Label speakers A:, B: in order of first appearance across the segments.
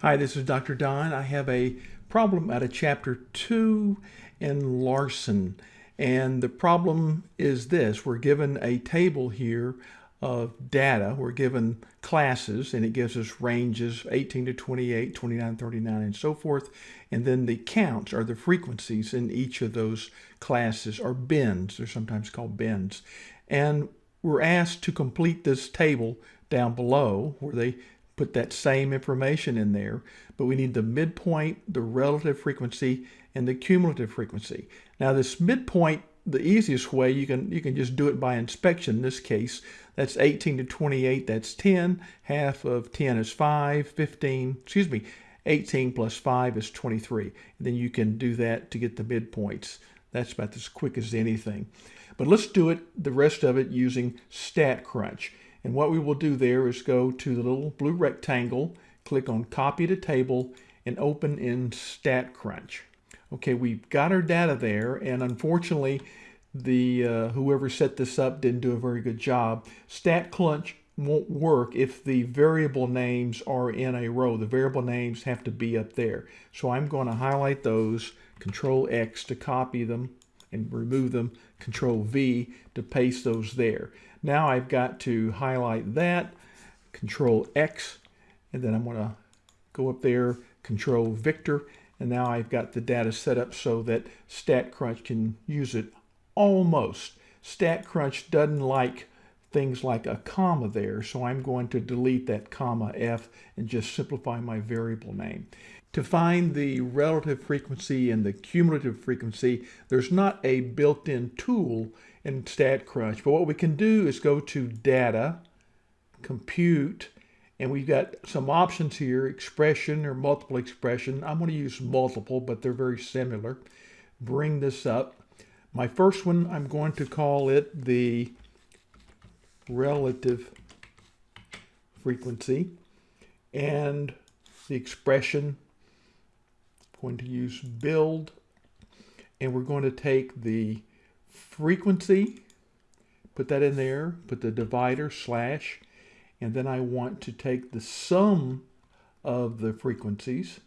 A: Hi, this is Dr. Don. I have a problem out of chapter 2 in Larson. And the problem is this. We're given a table here of data. We're given classes and it gives us ranges 18 to 28, 29, 39, and so forth. And then the counts are the frequencies in each of those classes or bins. They're sometimes called bins. And we're asked to complete this table down below where they put that same information in there, but we need the midpoint, the relative frequency, and the cumulative frequency. Now this midpoint, the easiest way, you can, you can just do it by inspection. In this case, that's 18 to 28, that's 10. Half of 10 is 5, 15, excuse me, 18 plus 5 is 23. And then you can do that to get the midpoints. That's about as quick as anything. But let's do it, the rest of it, using StatCrunch. And what we will do there is go to the little blue rectangle, click on copy to table and open in StatCrunch. Okay, we've got our data there and unfortunately the uh, whoever set this up didn't do a very good job. StatCrunch won't work if the variable names are in a row. The variable names have to be up there. So I'm going to highlight those, Control X to copy them and remove them, Control V to paste those there. Now I've got to highlight that, Control X, and then I'm going to go up there, Control Victor, and now I've got the data set up so that StatCrunch can use it almost. StatCrunch doesn't like things like a comma there, so I'm going to delete that comma F and just simplify my variable name. To find the relative frequency and the cumulative frequency, there's not a built-in tool in StatCrunch, but what we can do is go to Data, Compute, and we've got some options here, expression or multiple expression. I'm going to use multiple, but they're very similar. Bring this up. My first one, I'm going to call it the relative frequency. And the expression going to use build and we're going to take the frequency, put that in there, put the divider slash, and then I want to take the sum of the frequencies.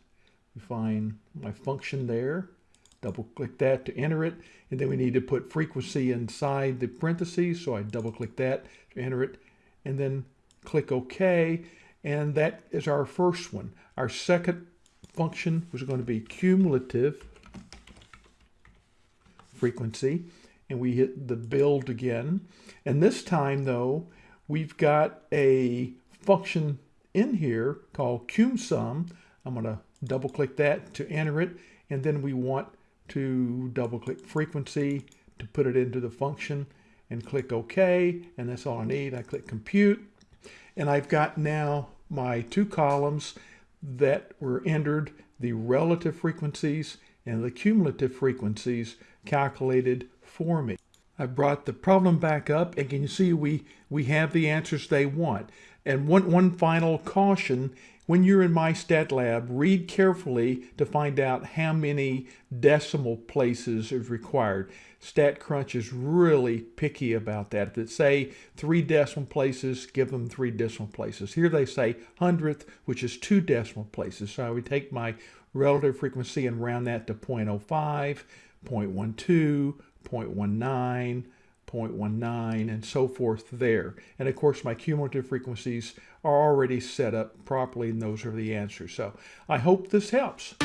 A: We find my function there, double click that to enter it, and then we need to put frequency inside the parentheses, so I double click that to enter it, and then click OK, and that is our first one. Our second function was going to be cumulative frequency and we hit the build again. And this time though, we've got a function in here called cumsum. I'm going to double click that to enter it. And then we want to double click frequency to put it into the function and click OK. And that's all I need. I click compute. And I've got now my two columns that were entered the relative frequencies and the cumulative frequencies calculated for me. I brought the problem back up and can you see we, we have the answers they want. And one, one final caution, when you're in MyStatLab, read carefully to find out how many decimal places is required. StatCrunch is really picky about that. If it say three decimal places, give them three decimal places. Here they say hundredth, which is two decimal places. So I would take my relative frequency and round that to 0.05, 0.12, 0.19, 0.19, and so forth there. And of course, my cumulative frequencies are already set up properly, and those are the answers. So I hope this helps.